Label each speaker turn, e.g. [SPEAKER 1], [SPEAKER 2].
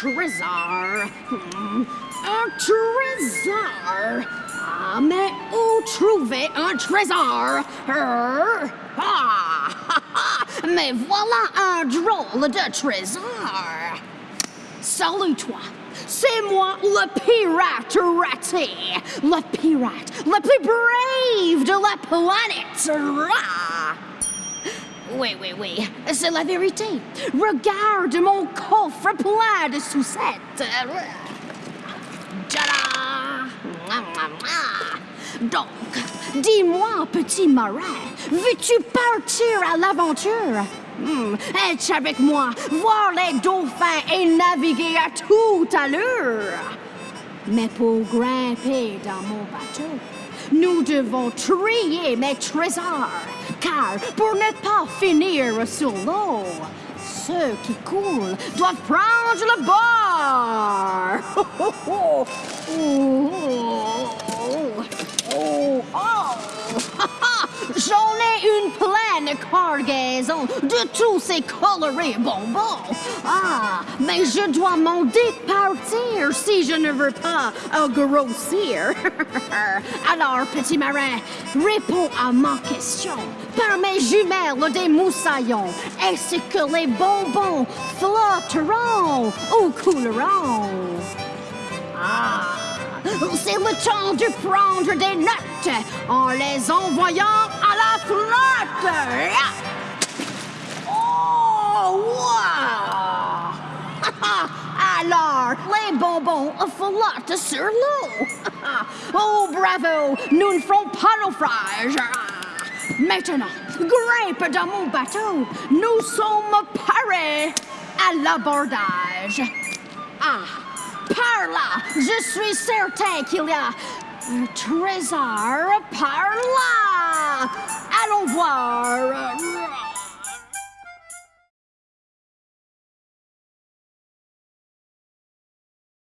[SPEAKER 1] trésor. Hmm, trésor. Ah, mais où trouver un trésor? Mais voilà un drôle de trésor. Salut toi. C'est moi, le pirate raté. Le pirate le plus brave de la planète. Oui, oui, oui, c'est la vérité. Regarde mon coffre plein de sucettes. Donc, dis-moi, petit marin, veux-tu partir à l'aventure? Hmm, es-tu avec moi, voir les dauphins et naviguer à toute allure? Mais pour grimper dans mon bateau, nous devons trier mes trésors, car pour ne pas finir sur l'eau, ceux qui coulent doivent prendre le bord. cargaison de tous ces colorés bonbons. Ah, mais je dois m'en départir si je ne veux pas grossir. Alors, petit marin, réponds à ma question. Par mes jumelles des moussaillons, est-ce que les bonbons flotteront ou couleront? Ah, c'est le temps de prendre des notes en les envoyant à flotte. Oh, wow! Alors, les bonbons flottent sur l'eau. oh, bravo, nous ne ferons pas naufrage. Maintenant, grimpe dans mon bateau. Nous sommes parés à l'abordage. Ah, par là, je suis certain qu'il y a un trésor par là. Warren.